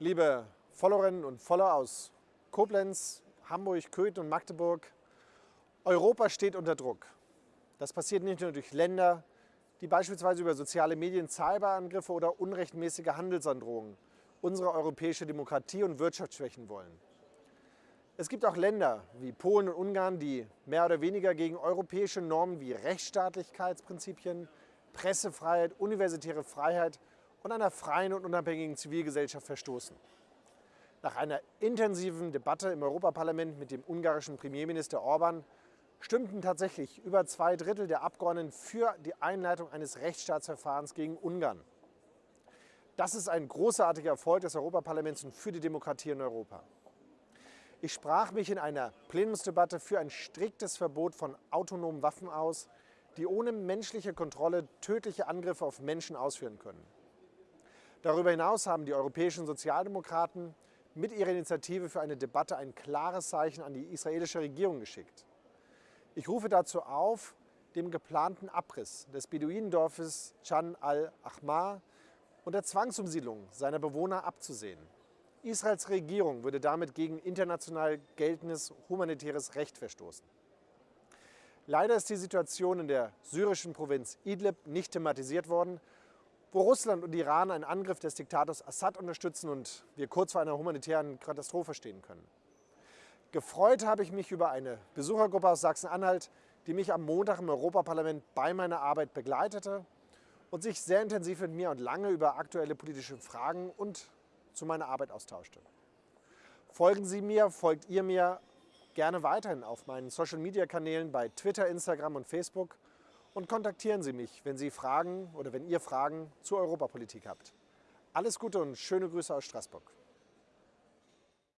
Liebe Followerinnen und Follower aus Koblenz, Hamburg, Köthen und Magdeburg, Europa steht unter Druck. Das passiert nicht nur durch Länder, die beispielsweise über soziale Medien, Cyberangriffe oder unrechtmäßige Handelsandrohungen unsere europäische Demokratie und Wirtschaft schwächen wollen. Es gibt auch Länder wie Polen und Ungarn, die mehr oder weniger gegen europäische Normen wie Rechtsstaatlichkeitsprinzipien, Pressefreiheit, universitäre Freiheit und einer freien und unabhängigen Zivilgesellschaft verstoßen. Nach einer intensiven Debatte im Europaparlament mit dem ungarischen Premierminister Orban stimmten tatsächlich über zwei Drittel der Abgeordneten für die Einleitung eines Rechtsstaatsverfahrens gegen Ungarn. Das ist ein großartiger Erfolg des Europaparlaments und für die Demokratie in Europa. Ich sprach mich in einer Plenumsdebatte für ein striktes Verbot von autonomen Waffen aus, die ohne menschliche Kontrolle tödliche Angriffe auf Menschen ausführen können. Darüber hinaus haben die europäischen Sozialdemokraten mit ihrer Initiative für eine Debatte ein klares Zeichen an die israelische Regierung geschickt. Ich rufe dazu auf, dem geplanten Abriss des Beduinendorfes Chan al-Ahmar und der Zwangsumsiedlung seiner Bewohner abzusehen. Israels Regierung würde damit gegen international geltendes humanitäres Recht verstoßen. Leider ist die Situation in der syrischen Provinz Idlib nicht thematisiert worden, wo Russland und Iran einen Angriff des Diktators Assad unterstützen und wir kurz vor einer humanitären Katastrophe stehen können. Gefreut habe ich mich über eine Besuchergruppe aus Sachsen-Anhalt, die mich am Montag im Europaparlament bei meiner Arbeit begleitete und sich sehr intensiv mit mir und lange über aktuelle politische Fragen und zu meiner Arbeit austauschte. Folgen Sie mir, folgt ihr mir gerne weiterhin auf meinen Social-Media-Kanälen bei Twitter, Instagram und Facebook und kontaktieren Sie mich, wenn Sie Fragen oder wenn ihr Fragen zur Europapolitik habt. Alles Gute und schöne Grüße aus Straßburg.